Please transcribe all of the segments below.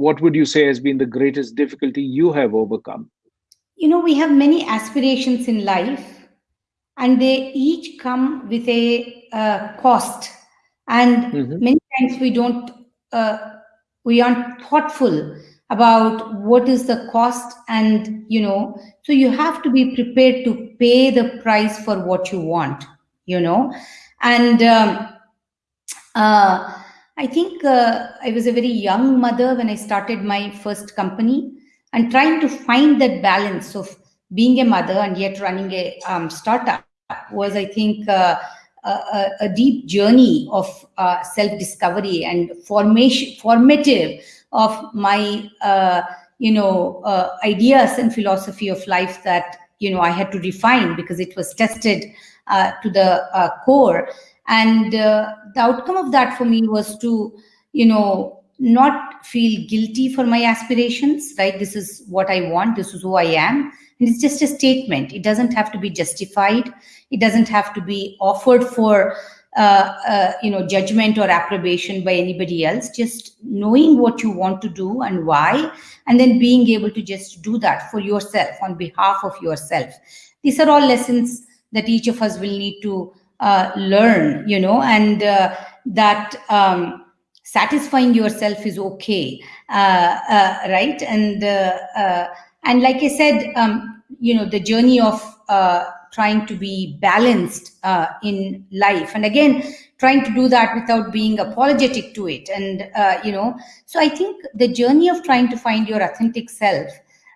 what would you say has been the greatest difficulty you have overcome? You know, we have many aspirations in life, and they each come with a uh, cost. And mm-hmm. many times we don't, uh, we aren't thoughtful about what is the cost and you know so you have to be prepared to pay the price for what you want you know and um, uh, i think uh, i was a very young mother when i started my first company and trying to find that balance of being a mother and yet running a um, startup was i think uh, a, a, deep journey of uh, self-discovery and formation formative of my uh, you know uh, ideas and philosophy of life that you know I had to refine because it was tested uh, to the core and uh, the outcome of that for me was to you know not feel guilty for my aspirations right? This is what I want. This is who I am. And it's just a statement. It doesn't have to be justified. It doesn't have to be offered for uh, uh, you know judgment or approbation by anybody else. Just knowing what you want to do and why and then being able to just do that for yourself on behalf of yourself. These are all lessons that each of us will need to uh, learn you know and uh, that um, satisfying yourself is okay uh, uh, right? And and like i said um, you know the journey of trying to be balanced uh, in life. And again trying to do that without being apologetic to it. And uh, you know so i think the journey of trying to find your authentic self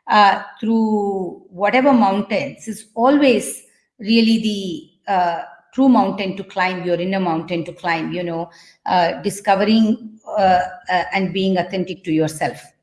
uh, through whatever mountains is always really the uh, true mountain to climb your inner mountain to climb you know uh, discovering uh, and being authentic to yourself